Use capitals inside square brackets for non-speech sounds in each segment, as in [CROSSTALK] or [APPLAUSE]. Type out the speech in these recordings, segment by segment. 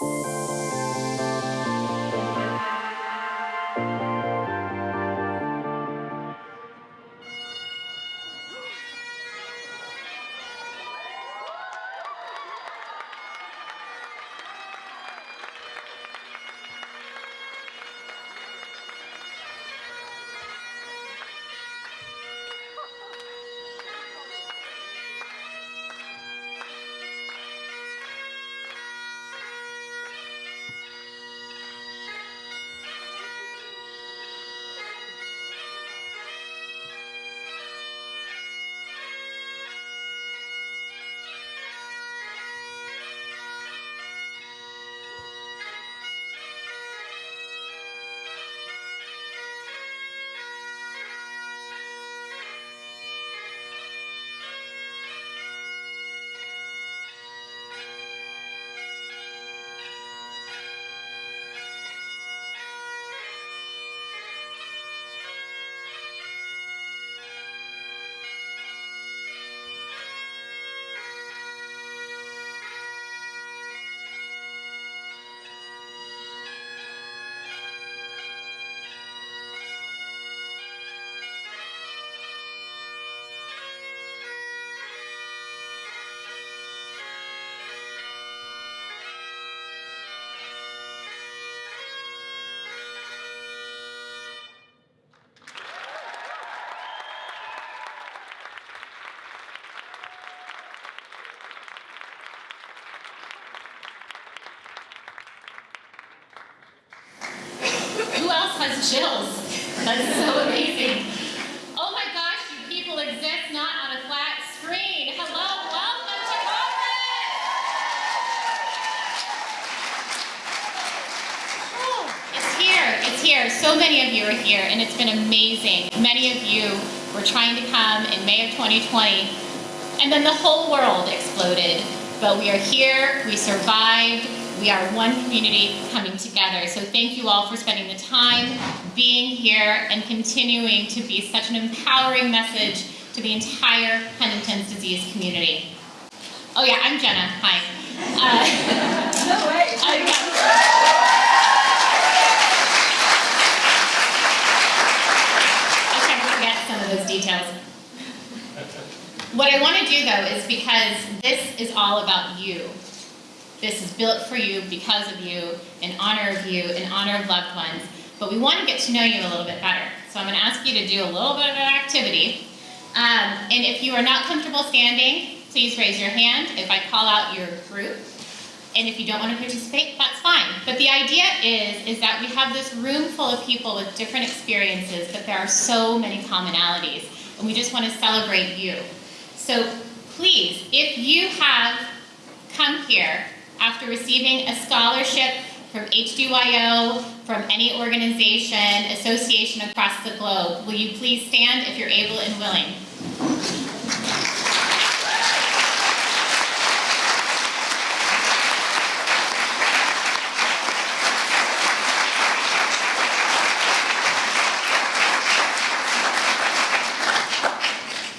you has chills? That's so amazing. Oh my gosh, you people exist not on a flat screen. Hello, welcome to Congress! Oh, it's here, it's here. So many of you are here, and it's been amazing. Many of you were trying to come in May of 2020, and then the whole world exploded. But we are here, we survived, we are one community coming together. So thank you all for spending the time, being here, and continuing to be such an empowering message to the entire Huntington's disease community. Oh yeah, I'm Jenna, hi. Uh, [LAUGHS] no way. [LAUGHS] I tried to forget some of those details. What I want to do though is because this is all about you. This is built for you, because of you, in honor of you, in honor of loved ones. But we want to get to know you a little bit better. So I'm going to ask you to do a little bit of an activity. Um, and if you are not comfortable standing, please raise your hand if I call out your group. And if you don't want to participate, that's fine. But the idea is, is that we have this room full of people with different experiences, but there are so many commonalities. And we just want to celebrate you. So please, if you have come here after receiving a scholarship from HDYO, from any organization, association across the globe, will you please stand if you're able and willing?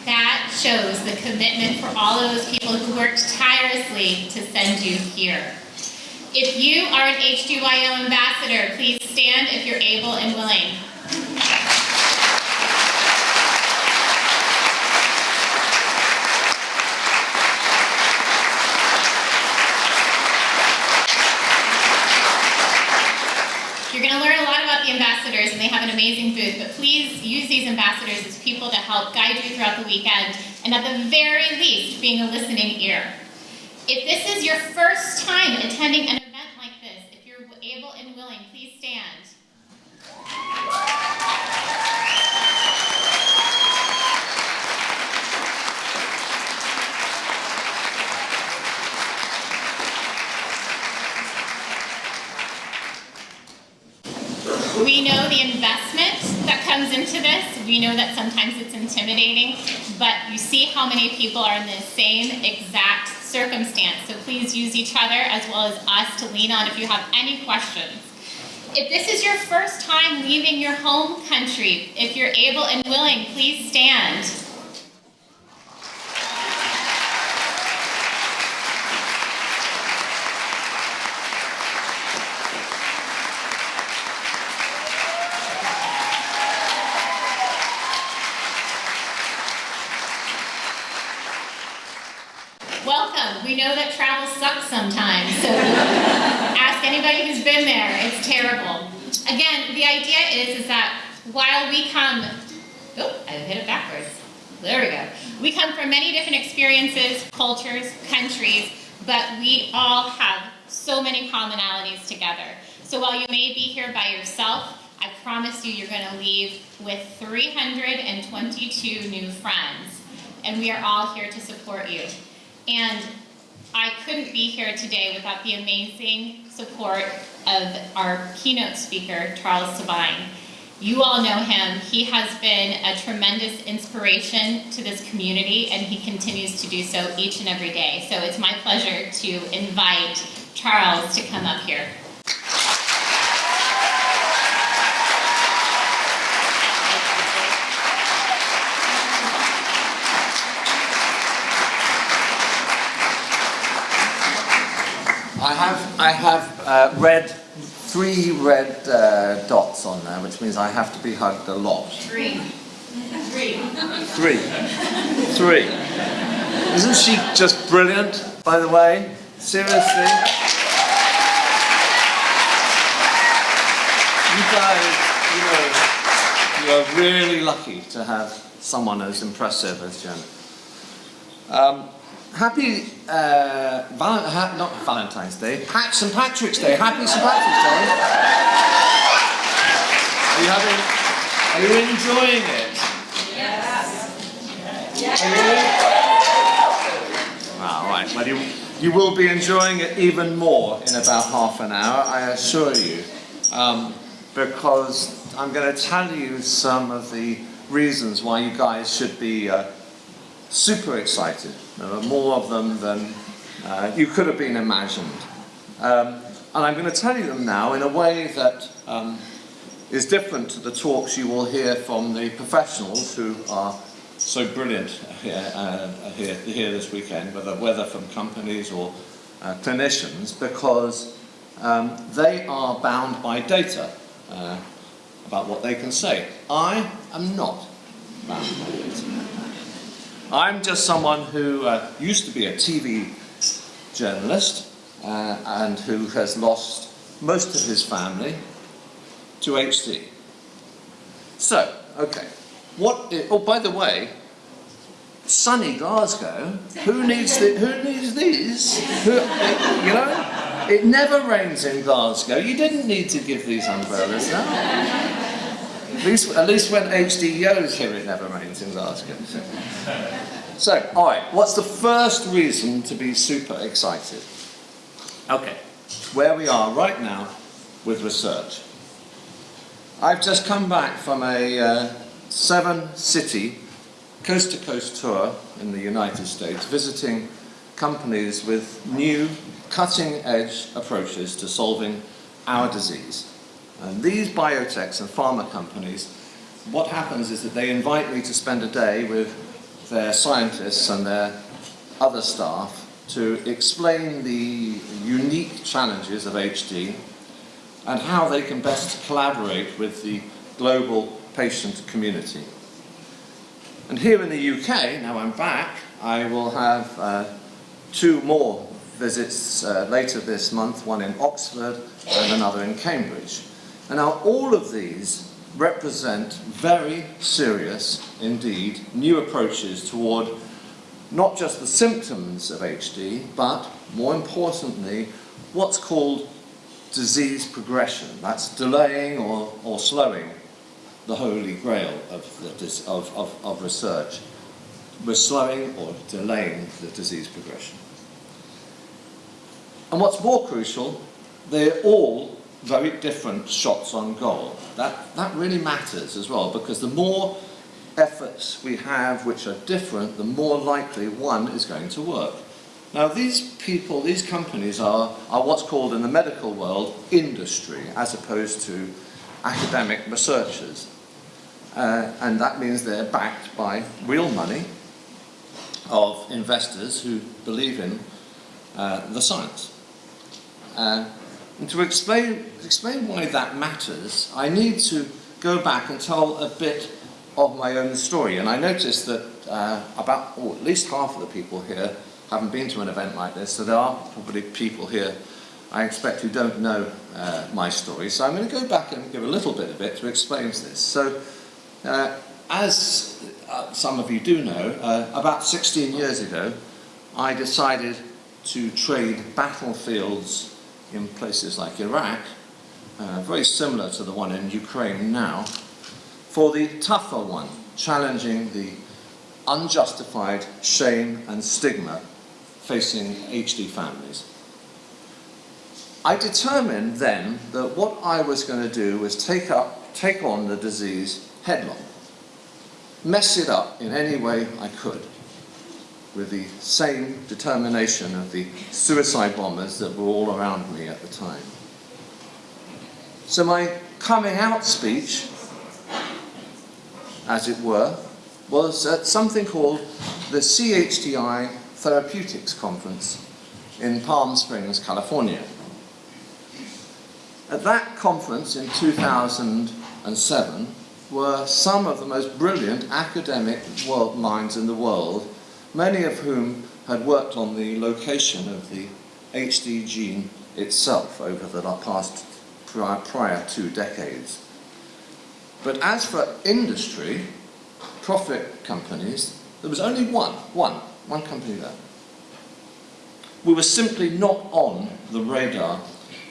That shows the commitment for all of those people who worked tirelessly to send you here. If you are an HDYO ambassador, please stand if you're able and willing. You're going to learn a lot about the ambassadors, and they have an amazing booth, but please use these ambassadors as people to help guide you throughout the weekend, and at the very least, being a listening ear. If this is your first time attending an event like this, if you're able and willing, please stand. We know the investment comes into this. We know that sometimes it's intimidating, but you see how many people are in the same exact circumstance. So please use each other as well as us to lean on if you have any questions. If this is your first time leaving your home country, if you're able and willing, please stand. know that travel sucks sometimes. So ask anybody who's been there. It's terrible. Again, the idea is, is that while we come, oh, I hit it backwards. There we go. We come from many different experiences, cultures, countries, but we all have so many commonalities together. So while you may be here by yourself, I promise you you're going to leave with 322 new friends. And we are all here to support you. And I couldn't be here today without the amazing support of our keynote speaker, Charles Sabine. You all know him. He has been a tremendous inspiration to this community, and he continues to do so each and every day. So it's my pleasure to invite Charles to come up here. I have, I have uh, red, three red uh, dots on there, which means I have to be hugged a lot. Three. Three. Three. Three. Isn't she just brilliant, by the way? Seriously? You guys, you know, you are really lucky to have someone as impressive as Jen. Um, happy, uh, val ha not Valentine's Day, Pat St. Patrick's Day. Happy St. Patrick's Day. Are you having, are you enjoying it? Wow, right. Well, you, you will be enjoying it even more in about half an hour, I assure you. Um, because I'm going to tell you some of the reasons why you guys should be uh, super excited. There are more of them than uh, you could have been imagined. Um, and I'm going to tell you them now in a way that um, is different to the talks you will hear from the professionals who are so brilliant here, uh, here, here this weekend, whether, whether from companies or uh, clinicians, because um, they are bound by data uh, about what they can say. I am not bound by data. I'm just someone who uh, used to be a TV journalist uh, and who has lost most of his family to HD. So, okay. What? oh, by the way, sunny Glasgow. Who needs the, Who needs these? Who, you know, it never rains in Glasgow. You didn't need to give these umbrellas now. At least, at least when HDO's here, it never rains in Glasgow. So, all right. What's the first reason to be super excited? Okay, where we are right now with research. I've just come back from a uh, seven city coast to coast tour in the United States visiting companies with new cutting edge approaches to solving our disease. And these biotechs and pharma companies, what happens is that they invite me to spend a day with their scientists and their other staff to explain the unique challenges of HD and how they can best collaborate with the global patient community. And here in the UK, now I'm back, I will have uh, two more visits uh, later this month, one in Oxford and another in Cambridge. And now all of these represent very serious, indeed, new approaches toward not just the symptoms of HD, but more importantly, what's called disease progression. That's delaying or, or slowing the holy grail of, the, of, of, of research. We're slowing or delaying the disease progression. And what's more crucial, they're all very different shots on goal. That, that really matters as well, because the more efforts we have which are different, the more likely one is going to work. Now these people, these companies are, are what's called in the medical world industry, as opposed to academic researchers. Uh, and that means they're backed by real money of investors who believe in uh, the science. Uh, and to explain, explain why that matters, I need to go back and tell a bit of my own story. And I noticed that uh, about, or at least half of the people here haven't been to an event like this, so there are probably people here I expect who don't know uh, my story. So I'm going to go back and give a little bit of it to explain this. So, uh, as uh, some of you do know, uh, about 16 years ago, I decided to trade battlefields in places like Iraq, uh, very similar to the one in Ukraine now, for the tougher one, challenging the unjustified shame and stigma facing HD families. I determined then that what I was going to do was take, up, take on the disease headlong, mess it up in any way I could, with the same determination of the suicide bombers that were all around me at the time. So my coming out speech, as it were, was at something called the CHDI Therapeutics Conference in Palm Springs, California. At that conference in 2007 were some of the most brilliant academic world minds in the world, many of whom had worked on the location of the HD gene itself over the past prior, prior two decades. But as for industry, profit companies, there was only one, one, one company there. We were simply not on the radar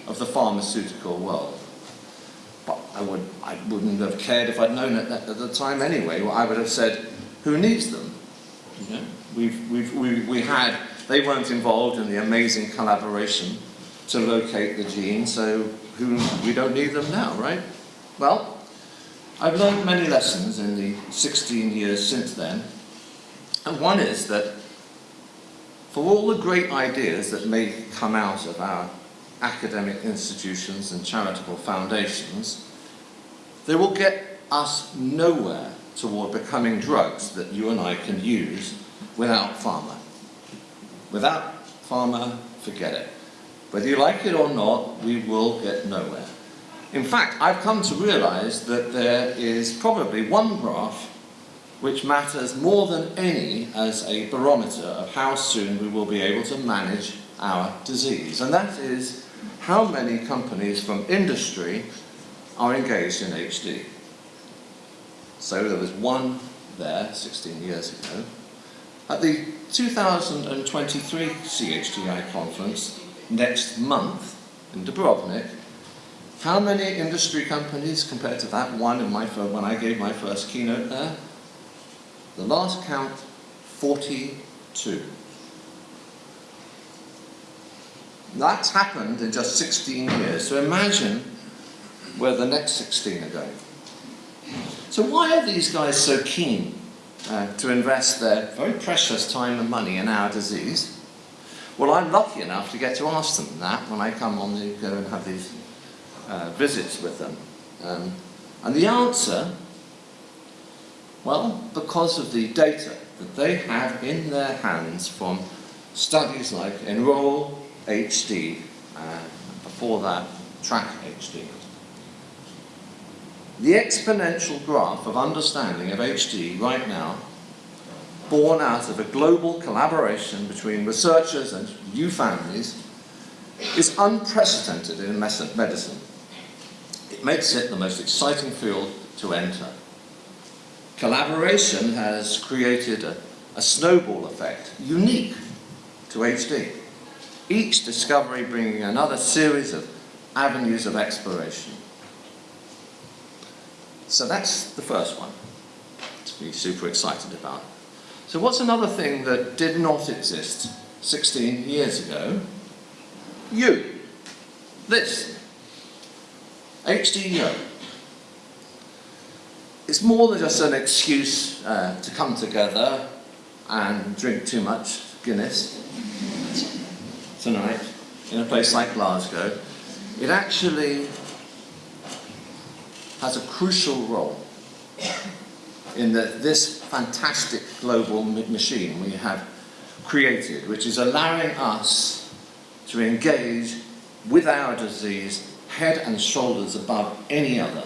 of the pharmaceutical world. But I, would, I wouldn't have cared if I'd known it at, the time anyway. I would have said, who needs them? You know, we've, we've, we, we had, they weren't involved in the amazing collaboration to locate the gene, so who, we don't need them now, right? Well, I've learned many lessons in the 16 years since then, and one is that for all the great ideas that may come out of our academic institutions and charitable foundations, they will get us nowhere toward becoming drugs that you and I can use without pharma. Without pharma, forget it. Whether you like it or not, we will get nowhere. In fact, I've come to realize that there is probably one graph which matters more than any as a barometer of how soon we will be able to manage our disease. And that is how many companies from industry are engaged in HD. So there was one there 16 years ago. At the 2023 CHDI conference next month in Dubrovnik, how many industry companies compared to that one in my firm when I gave my first keynote there? The last count, 42. That's happened in just 16 years. So imagine where the next 16 are going. So why are these guys so keen uh, to invest their very precious time and money in our disease? Well, I'm lucky enough to get to ask them that when I come on to go and have these uh, visits with them. Um, and the answer, well, because of the data that they have in their hands from studies like Enroll, HD, uh, before that track HD. The exponential graph of understanding of HD right now, born out of a global collaboration between researchers and new families, is unprecedented in medicine. It makes it the most exciting field to enter. Collaboration has created a, a snowball effect unique to HD each discovery bringing another series of avenues of exploration. So that's the first one to be super excited about. So what's another thing that did not exist 16 years ago? You. This. HDYO. It's more than just an excuse uh, to come together and drink too much Guinness tonight in a place like Glasgow, it actually has a crucial role in the, this fantastic global machine we have created, which is allowing us to engage with our disease head and shoulders above any other.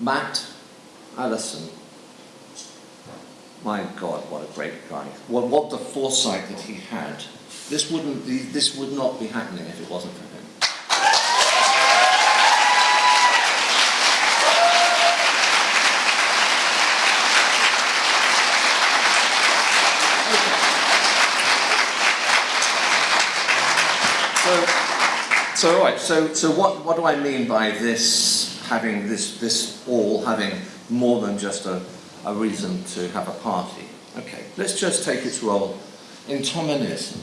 Matt Ellison my God, what a great guy. What, what the foresight that he had. This wouldn't this would not be happening if it wasn't for him. So, so right. So, so what, what do I mean by this having this this all having more than just a, a reason to have a party? Okay, let's just take its role in tominersen.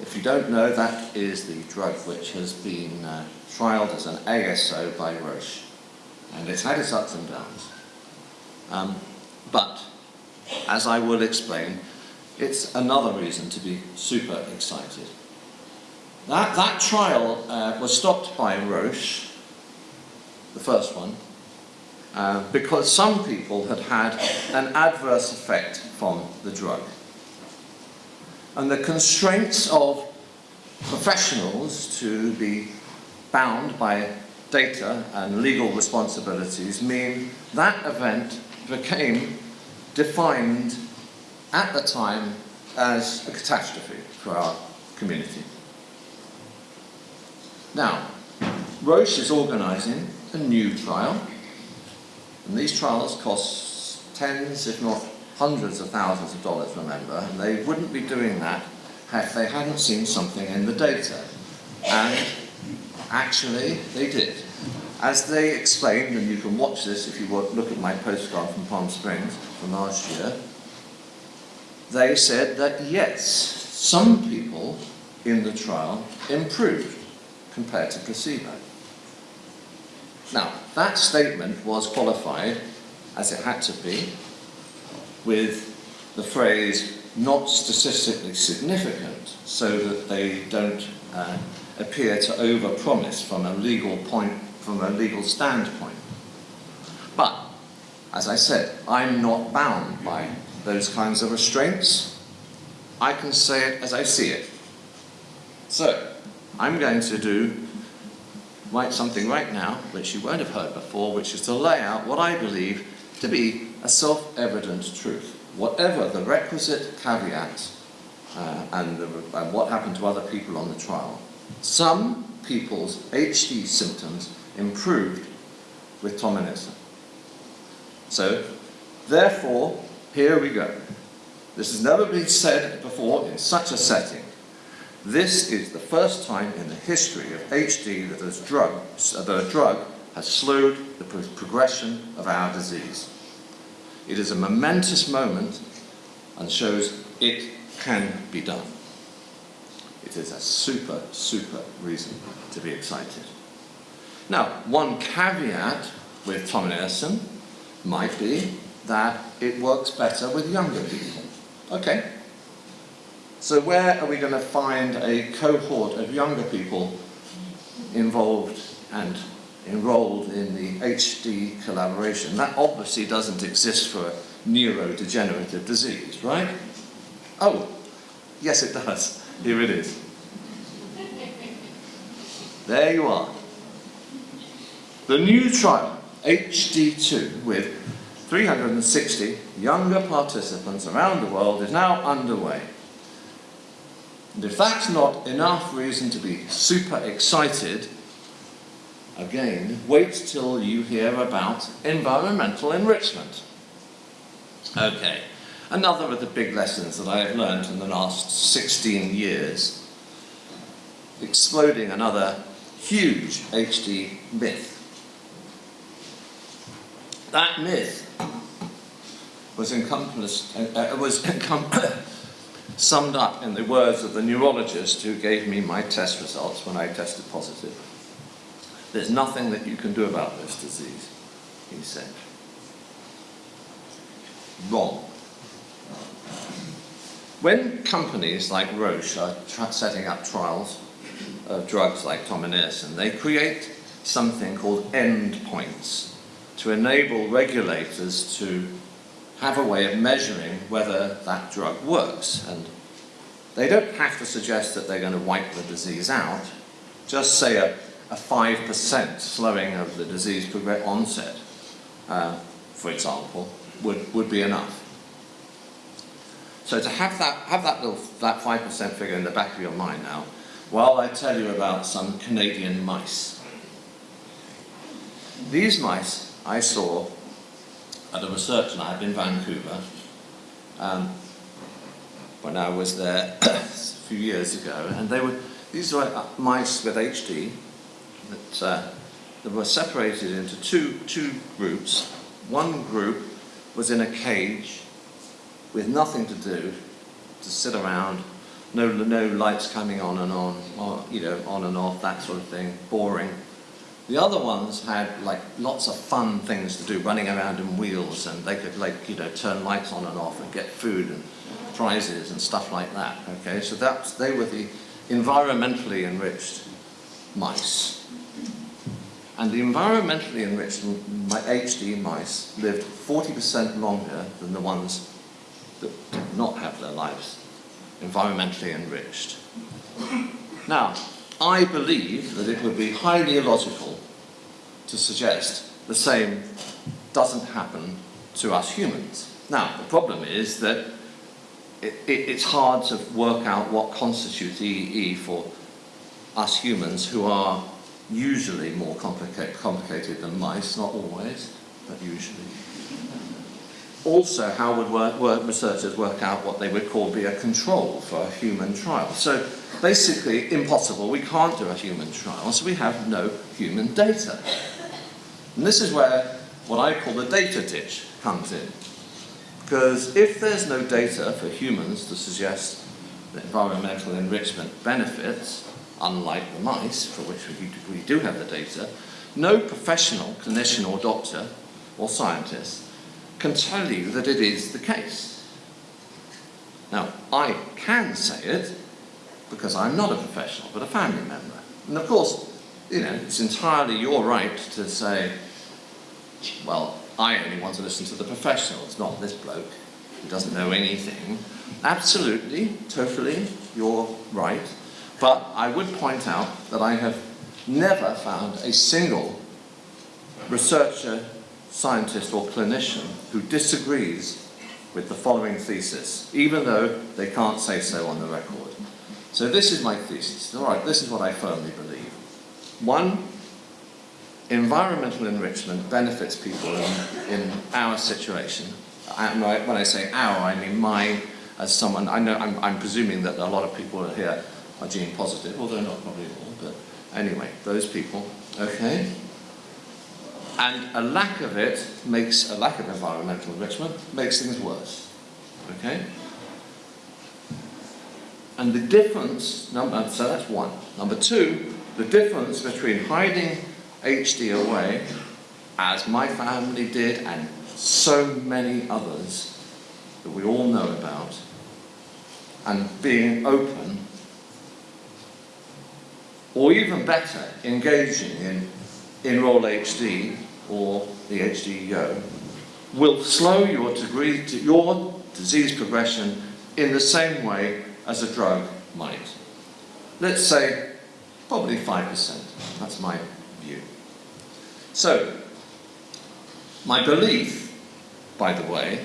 If you don't know, that is the drug which has been uh, trialled as an ASO by Roche, and it's had its ups and downs. Um, but, as I will explain, it's another reason to be super excited. That, that trial uh, was stopped by Roche, the first one, uh, because some people had had an adverse effect from the drug. And the constraints of professionals to be bound by data and legal responsibilities mean that event became defined at the time as a catastrophe for our community. Now, Roche is organising a new trial, and these trials cost tens, if not hundreds of thousands of dollars, remember, and they wouldn't be doing that if they hadn't seen something in the data. And actually, they did. As they explained, and you can watch this if you want look at my postcard from Palm Springs from last year, they said that yes, some people in the trial improved compared to placebo. Now, that statement was qualified, as it had to be, with the phrase not statistically significant so that they don't uh, appear to overpromise from a legal point, from a legal standpoint. But, as I said, I'm not bound by those kinds of restraints. I can say it as I see it. So, I'm going to do write something right now, which you won't have heard before, which is to lay out what I believe to be a self-evident truth. Whatever the requisite caveats uh, and, the, and what happened to other people on the trial, some people's HD symptoms improved with tominersen. So, therefore, here we go. This has never been said before in such a setting. This is the first time in the history of HD that a drug, that a drug has slowed the progression of our disease. It is a momentous moment and shows it can be done. It is a super, super reason to be excited. Now, one caveat with tominersen might be that it works better with younger people. Okay. So where are we going to find a cohort of younger people involved and enrolled in the HD collaboration? That obviously doesn't exist for neurodegenerative disease, right? Oh, yes it does. Here it is. There you are. The new trial, HD2, with 360 younger participants around the world is now underway. And if that's not enough reason to be super excited, again, wait till you hear about environmental enrichment. Okay, another of the big lessons that I have learned in the last 16 years, exploding another huge HD myth. That myth was encompassed, uh, uh was [LAUGHS] summed up in the words of the neurologist who gave me my test results when I tested positive. There's nothing that you can do about this disease, he said. Wrong. When companies like Roche are setting up trials of drugs like tominersen, they create something called endpoints to enable regulators to have a way of measuring whether that drug works. And they don't have to suggest that they're going to wipe the disease out, just say a, a 5% slowing of the disease onset, uh, for example, would, would be enough. So to have that, have that little, that 5% figure in the back of your mind now, while I tell you about some Canadian mice. These mice I saw at a research lab in Vancouver um, when I was there [COUGHS] a few years ago, and they were, these were uh, mice with HD that, uh, that were separated into two, two groups. One group was in a cage with nothing to do, to sit around, no, no lights coming on and on, or, you know, on and off, that sort of thing, boring. The other ones had like lots of fun things to do, running around in wheels, and they could like, you know, turn lights on and off and get food and prizes and stuff like that, okay? So that's, they were the environmentally enriched mice. And the environmentally enriched HD mice lived 40% longer than the ones that did not have their lives environmentally enriched. Now, I believe that it would be highly illogical to suggest the same doesn't happen to us humans. Now, the problem is that it, it, it's hard to work out what constitutes EE for us humans who are usually more complicated, complicated than mice, not always, but usually also how would work, work, researchers work out what they would call be a control for a human trial. So basically impossible, we can't do a human trial, so we have no human data. And this is where what I call the data ditch comes in. Because if there's no data for humans to suggest that environmental enrichment benefits, unlike the mice, for which we do have the data, no professional clinician or doctor or scientist can tell you that it is the case. Now, I can say it because I'm not a professional, but a family member. And of course, you know, it's entirely your right to say, well, I only want to listen to the professionals, not this bloke who doesn't know anything. Absolutely, totally, you're right. But I would point out that I have never found a single researcher scientist or clinician who disagrees with the following thesis, even though they can't say so on the record. So this is my thesis. All right, this is what I firmly believe. One, environmental enrichment benefits people in, in our situation. Uh, and when I say our, I mean my, as someone, I know, I'm, I'm presuming that a lot of people here are gene positive, although not probably all, but anyway, those people, okay? And a lack of it makes, a lack of environmental enrichment makes things worse. Okay? And the difference, number, uh, so that's one. Number two, the difference between hiding HD away, as my family did, and so many others that we all know about, and being open, or even better, engaging in Enroll HD or the HDYO will slow your degree to your disease progression in the same way as a drug might. Let's say probably 5%. That's my view. So, my belief, by the way,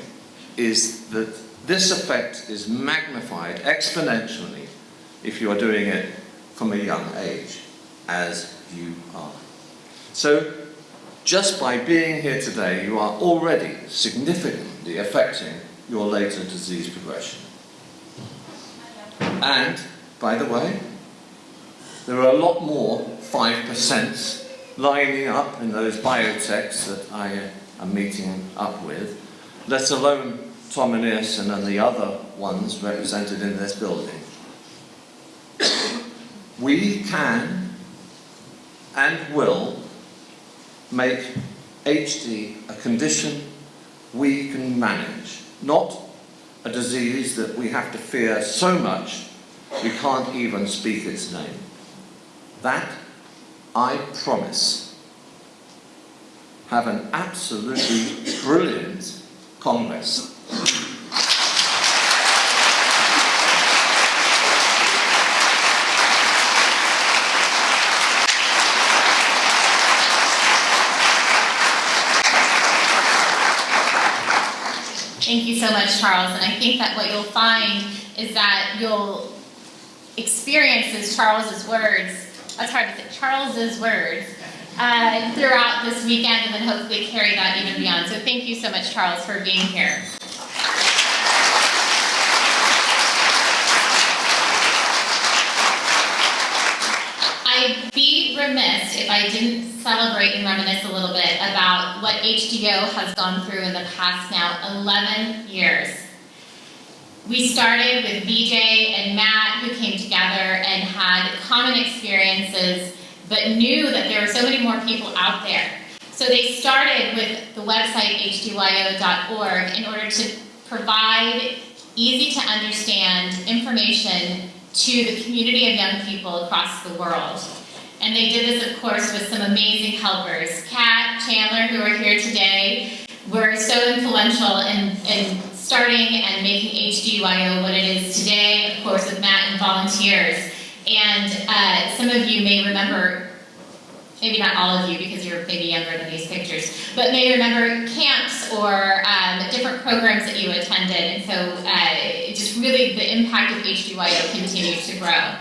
is that this effect is magnified exponentially if you are doing it from a young age, as you are. So just by being here today, you are already significantly affecting your later disease progression. And, by the way, there are a lot more 5% lining up in those biotechs that I uh, am meeting up with, let alone tominersen and the other ones represented in this building. We can and will make HD a condition we can manage, not a disease that we have to fear so much we can't even speak its name. That, I promise, have an absolutely brilliant Congress. Thank you so much, Charles. And I think that what you'll find is that you'll experience as Charles's words, that's hard to say, Charles's words, uh, throughout this weekend and then hopefully carry that even beyond. So thank you so much, Charles, for being here. I'd be remiss if I didn't celebrate and reminisce a little bit about what HDO has gone through in the past now 11 years. We started with BJ and Matt who came together and had common experiences but knew that there were so many more people out there. So they started with the website hdyo.org in order to provide easy to understand information to the community of young people across the world. And they did this, of course, with some amazing helpers. Kat, Chandler, who are here today, were so influential in, in starting and making HDYO what it is today, of course, with Matt and volunteers. And uh, some of you may remember, maybe not all of you because you're maybe younger than these pictures, but may remember camps or um, different programs that you attended. And so uh, just really the impact of HDYO continues to grow.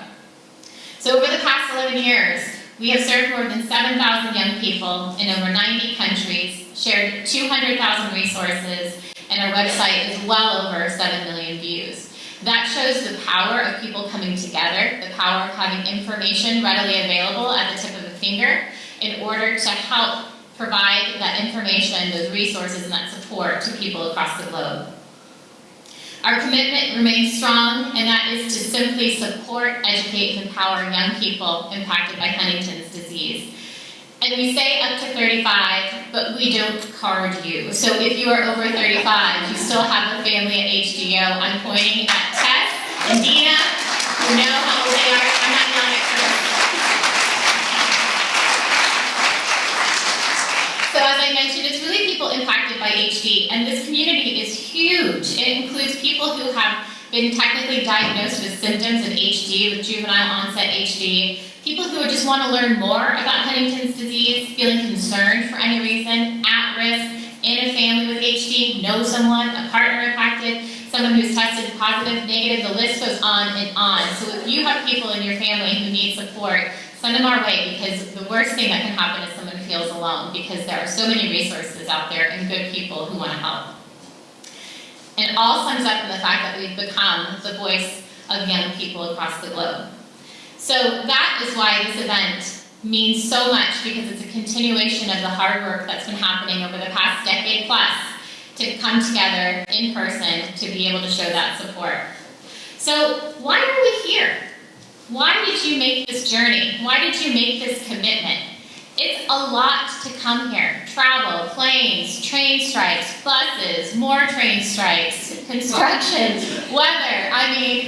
So over the past 11 years, we have served more than 7,000 young people in over 90 countries, shared 200,000 resources, and our website is well over 7 million views. That shows the power of people coming together, the power of having information readily available at the tip of a finger in order to help provide that information, those resources, and that support to people across the globe. Our commitment remains strong, and that is to simply support, educate, and empower young people impacted by Huntington's disease. And we say up to 35, but we don't card you. So if you are over 35, you still have a family at HDO. I'm pointing at Tess and Dina, who know how old they are. I'm not yelling at. So as I mentioned, it's really people impacted by HD, and this community is huge. It includes people who have been technically diagnosed with symptoms of HD, with juvenile onset HD, people who just want to learn more about Huntington's disease, feeling concerned for any reason, at risk, in a family with HD, know someone, a partner impacted, someone who's tested positive, negative, the list goes on and on. So if you have people in your family who need support, send them our way because the worst thing that can happen is someone feels alone because there are so many resources out there and good people who want to help. And it all sums up in the fact that we've become the voice of young people across the globe. So that is why this event means so much because it's a continuation of the hard work that's been happening over the past decade plus to come together in person to be able to show that support. So why are we here? Why did you make this journey? Why did you make this commitment? It's a lot to come here. Travel, planes, train strikes, buses, more train strikes, [LAUGHS] construction, weather. I mean,